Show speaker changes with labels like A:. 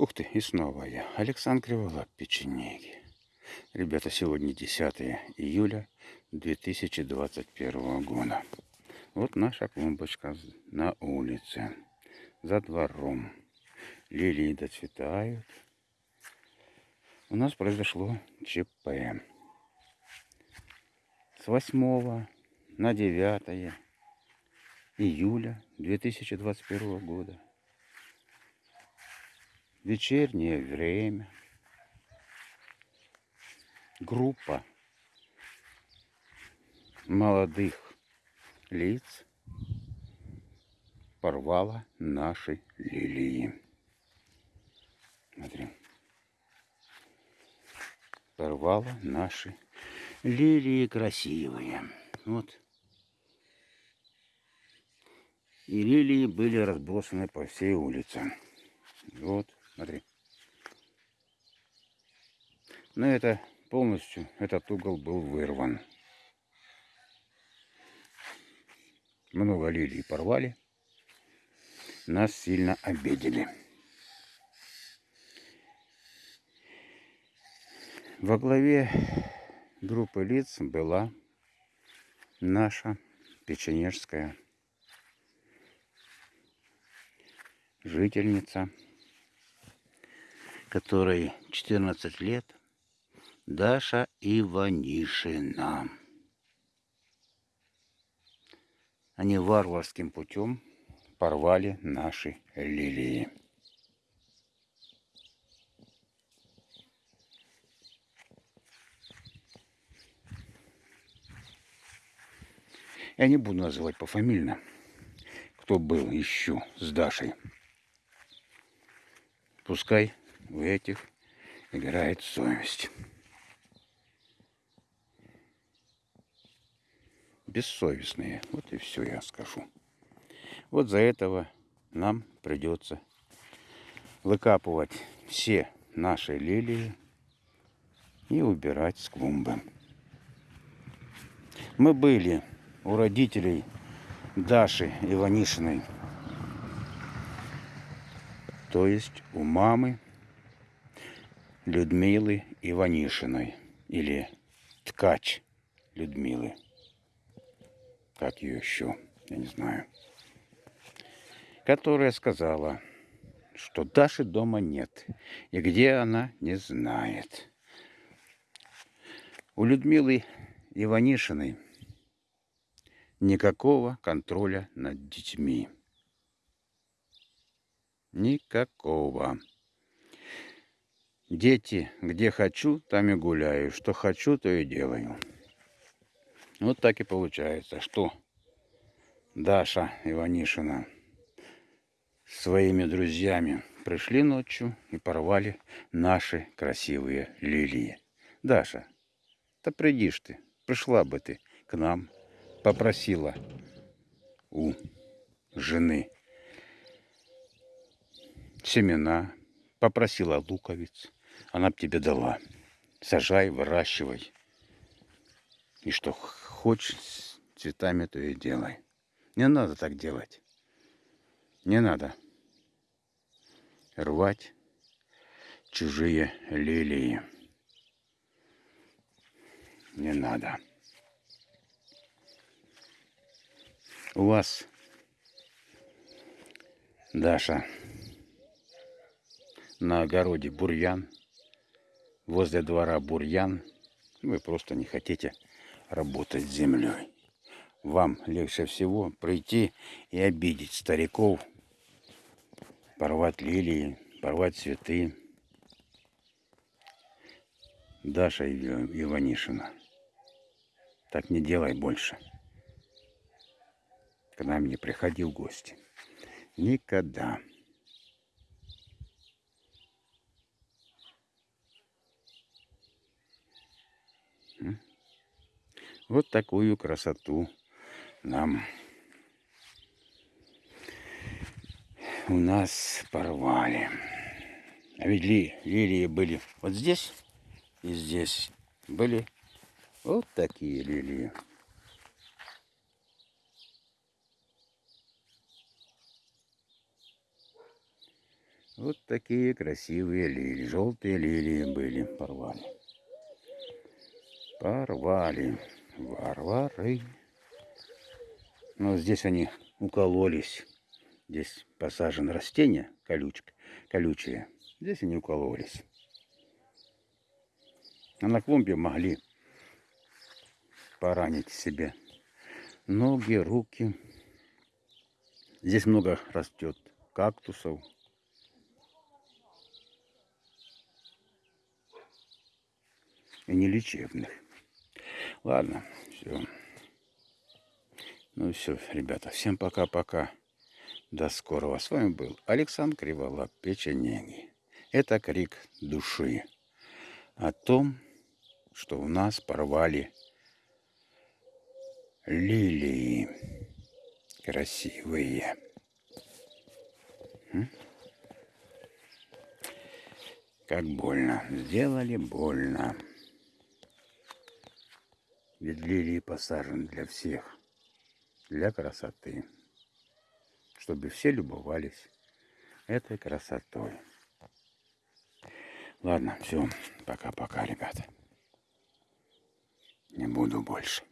A: Ух ты, и снова я. Александр Криволап, печенеги. Ребята, сегодня 10 июля 2021 года. Вот наша клумбочка на улице, за двором. Лилии доцветают. У нас произошло ЧП. С 8 на 9 июля 2021 года вечернее время группа молодых лиц порвала наши лилии. Смотри. Порвала наши лилии красивые. Вот. И лилии были разбросаны по всей улице. Вот. Смотри. Но это полностью, этот угол был вырван. Много лилий порвали. Нас сильно обидели. Во главе группы лиц была наша печенежская жительница которой 14 лет, Даша Иванишина. Они варварским путем порвали наши лилии. Я не буду называть пофамильно, кто был еще с Дашей. Пускай у этих играет совесть. Бессовестные. Вот и все я скажу. Вот за этого нам придется выкапывать все наши лилии и убирать с клумбы. Мы были у родителей Даши Иванишиной, то есть у мамы Людмилы Иванишиной или ткач Людмилы. Как ее еще, я не знаю. Которая сказала, что Даши дома нет. И где она, не знает. У Людмилы Иванишиной никакого контроля над детьми. Никакого. Дети, где хочу, там и гуляю. Что хочу, то и делаю. Вот так и получается, что Даша Иванишина своими друзьями пришли ночью и порвали наши красивые лилии. Даша, да придишь ты, пришла бы ты к нам, попросила у жены семена, попросила луковиц, она б тебе дала. Сажай, выращивай. И что хочешь с цветами, то и делай. Не надо так делать. Не надо рвать чужие лилии. Не надо. У вас, Даша, на огороде бурьян – возле двора бурьян, вы просто не хотите работать с землей. Вам легче всего прийти и обидеть стариков, порвать лилии, порвать цветы. Даша Иванишина, так не делай больше. К нам не приходи в гости. Никогда. Вот такую красоту нам у нас порвали. А ведь ли, лилии были вот здесь и здесь. Были вот такие лилии. Вот такие красивые лилии. Желтые лилии были. Порвали. Порвали. Варвары. Но здесь они укололись. Здесь посажено растение колючка, колючее. Здесь они укололись. А на клумбе могли поранить себе ноги, руки. Здесь много растет кактусов. И нелечебных. Ладно, все. Ну все, ребята, всем пока-пока. До скорого. С вами был Александр Криволап, Печенеги. Это крик души о том, что у нас порвали лилии красивые. Как больно. Сделали больно. Ведь лилии посажены для всех. Для красоты. Чтобы все любовались этой красотой. Ладно, все. Пока-пока, ребята. Не буду больше.